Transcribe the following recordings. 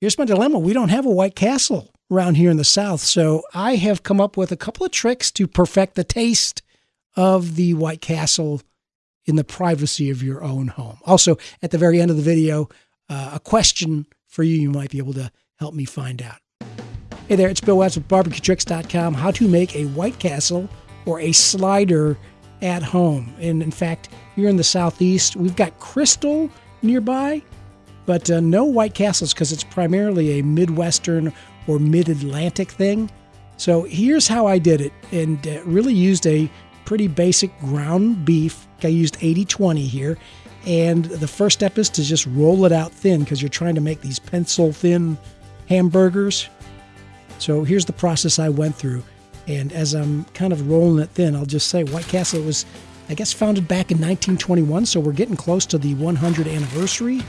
here's my dilemma. We don't have a White Castle around here in the South. So I have come up with a couple of tricks to perfect the taste of the White Castle in the privacy of your own home. Also, at the very end of the video, uh, a question for you you might be able to help me find out. Hey there, it's Bill Watts with barbecuetricks.com. How to make a White Castle or a slider at home. And in fact, here in the Southeast, we've got Krystal nearby, but uh, no White Castles because it's primarily a Midwestern or Mid Atlantic thing. So here's how I did it and uh, really used a pretty basic ground beef. I used 80 20 here. And the first step is to just roll it out thin because you're trying to make these pencil thin hamburgers. So here's the process I went through. And as I'm kind of rolling it thin, I'll just say White Castle was, I guess, founded back in 1921. So we're getting close to the 100 anniversary,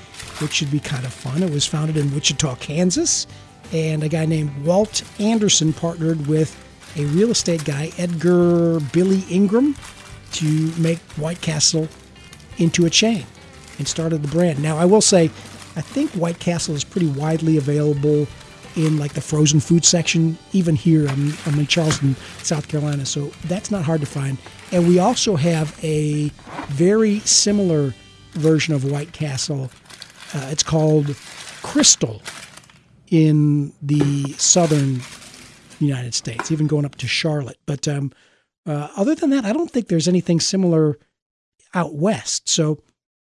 which should be kind of fun. It was founded in Wichita, Kansas and a guy named Walt Anderson partnered with a real estate guy, Edgar Billy Ingram, to make White Castle into a chain and started the brand. Now, I will say, I think White Castle is pretty widely available in like the frozen food section, even here. I'm, I'm in Charleston, South Carolina, so that's not hard to find. And we also have a very similar version of White Castle. Uh, it's called Krystal in the southern United States, even going up to Charlotte. But um, uh, other than that, I don't think there's anything similar out west. So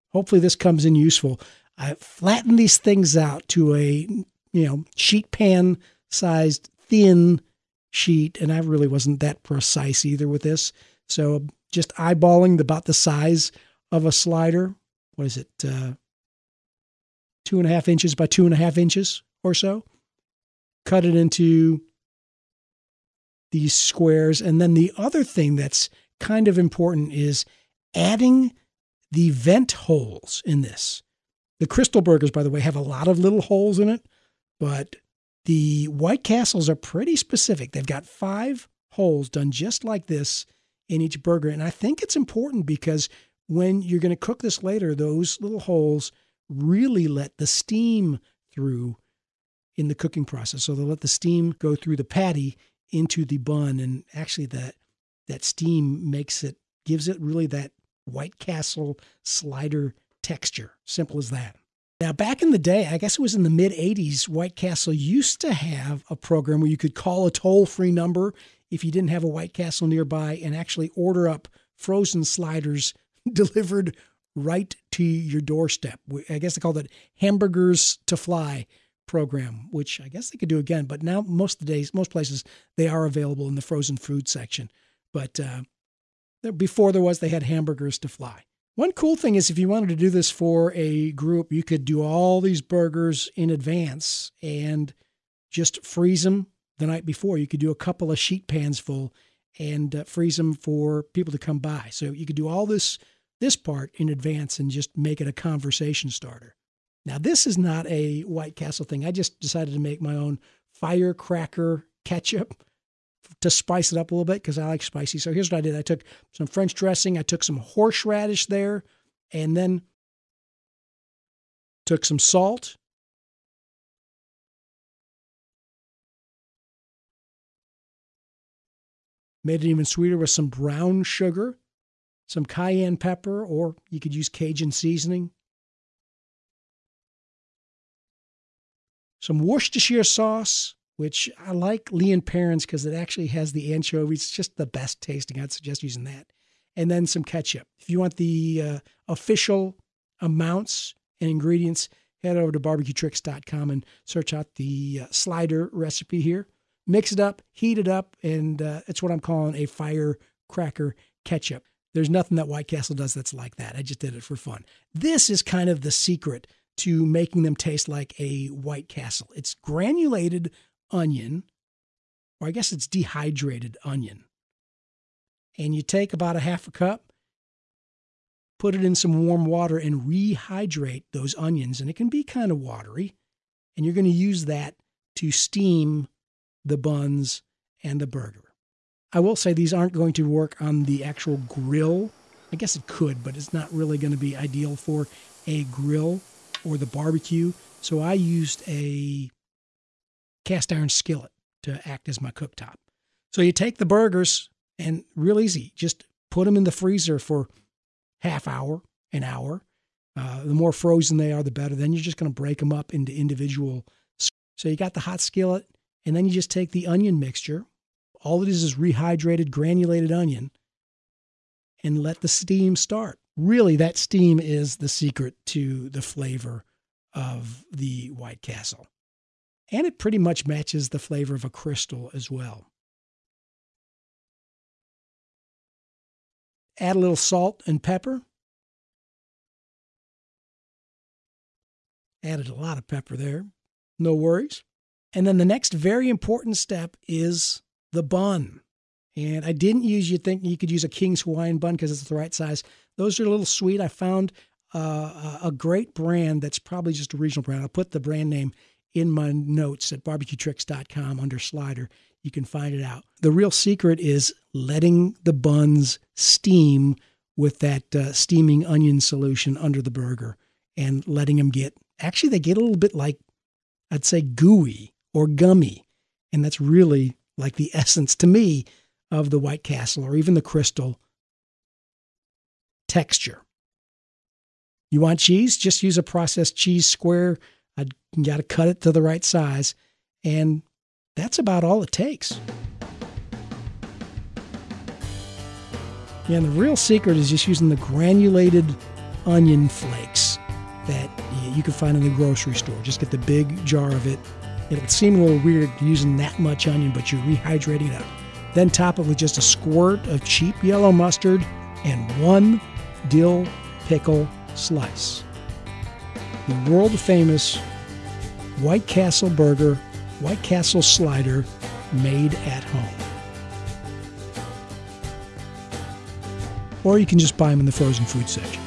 hopefully this comes in useful. I flatten these things out to a you know sheet pan sized thin sheet, and I really wasn't that precise either with this. So just eyeballing about the size of a slider. What is it? Uh, two and a half inches by two and a half inches or so. Cut it into these squares. And then the other thing that's kind of important is adding the vent holes in this. The Krystal Burgers, by the way, have a lot of little holes in it, but the White Castles are pretty specific. They've got five holes done just like this in each burger. And I think it's important because when you're going to cook this later, those little holes really let the steam through in the cooking process. So they'll let the steam go through the patty into the bun, and actually that that steam makes it gives it really that White Castle slider texture. Simple as that. Now, back in the day, I guess it was in the mid 80s, White Castle used to have a program where you could call a toll free number if you didn't have a White Castle nearby and actually order up frozen sliders delivered right to your doorstep. I guess they called it hamburgers to fly program, which I guess they could do again. But now most of the days, most places, they are available in the frozen food section. But uh, before there was, they had hamburgers to fly. One cool thing is if you wanted to do this for a group, you could do all these burgers in advance and just freeze them the night before. You could do a couple of sheet pans full and uh, freeze them for people to come by. So you could do all this this part in advance and just make it a conversation starter. Now, this is not a White Castle thing. I just decided to make my own firecracker ketchup to spice it up a little bit because I like spicy. So here's what I did I took some French dressing, I took some horseradish there, and then took some salt. Made it even sweeter with some brown sugar, some cayenne pepper, or you could use Cajun seasoning, some Worcestershire sauce, which I like Lea and Perrins because it actually has the anchovies. It's just the best tasting. I'd suggest using that. And then some ketchup. If you want the uh, official amounts and ingredients, head over to barbecuetricks.com and search out the uh, slider recipe here. Mix it up, heat it up, and uh, it's what I'm calling a firecracker ketchup. There's nothing that White Castle does that's like that. I just did it for fun. This is kind of the secret to making them taste like a White Castle. It's granulated onion, or I guess it's dehydrated onion. And you take about a half a cup, put it in some warm water, and rehydrate those onions. And it can be kind of watery. And you're going to use that to steam the buns and the burger. I will say these aren't going to work on the actual grill. I guess it could, but it's not really going to be ideal for a grill or the barbecue. So I used a cast iron skillet to act as my cooktop. So you take the burgers and real easy, just put them in the freezer for half hour, an hour. Uh, the more frozen they are, the better. Then you're just going to break them up into individual. So you got the hot skillet, and then you just take the onion mixture. All it is is rehydrated, granulated onion, and let the steam start. Really, that steam is the secret to the flavor of the White Castle. And it pretty much matches the flavor of a Krystal as well. Add a little salt and pepper. Added a lot of pepper there. No worries. And then the next very important step is the bun. And I didn't use, You'd think you could use a King's Hawaiian bun because it's the right size. Those are a little sweet. I found uh, a great brand that's probably just a regional brand. I'll put the brand name in my notes at barbecuetricks.com under slider. You can find it out. The real secret is letting the buns steam with that uh, steaming onion solution under the burger and letting them get, actually, they get a little bit like, I'd say, gooey or gummy. And that's really like the essence to me of the White Castle or even the Krystal texture. You want cheese? Just use a processed cheese square. You got to cut it to the right size. And that's about all it takes. Yeah, and the real secret is just using the granulated onion flakes that you can find in the grocery store. Just get the big jar of it. It'll seem a little weird using that much onion, but you're rehydrating it up. Then top it with just a squirt of cheap yellow mustard and one dill pickle slice. The world famous White Castle burger, White Castle slider made at home. Or you can just buy them in the frozen food section.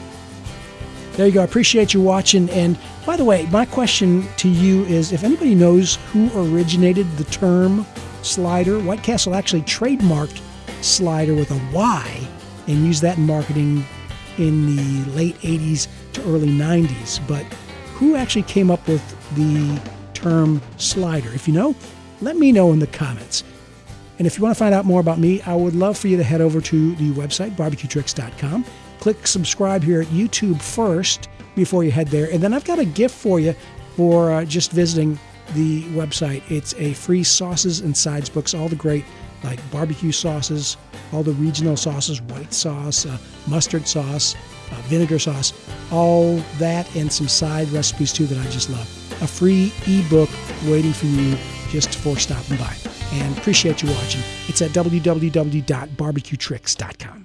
There you go. I appreciate you watching. And by the way, my question to you is if anybody knows who originated the term slider, White Castle actually trademarked slider with a Y and used that in marketing in the late 80s to early 90s. But who actually came up with the term slider? If you know, let me know in the comments. And if you want to find out more about me, I would love for you to head over to the website, barbecuetricks.com. Click subscribe here at YouTube first before you head there. And then I've got a gift for you for uh, just visiting the website. It's a free sauces and sides books, all the great like barbecue sauces, all the regional sauces, white sauce, uh, mustard sauce, uh, vinegar sauce, all that, and some side recipes too that I just love. A free ebook waiting for you just for stopping by. And appreciate you watching. It's at www.barbecuetricks.com.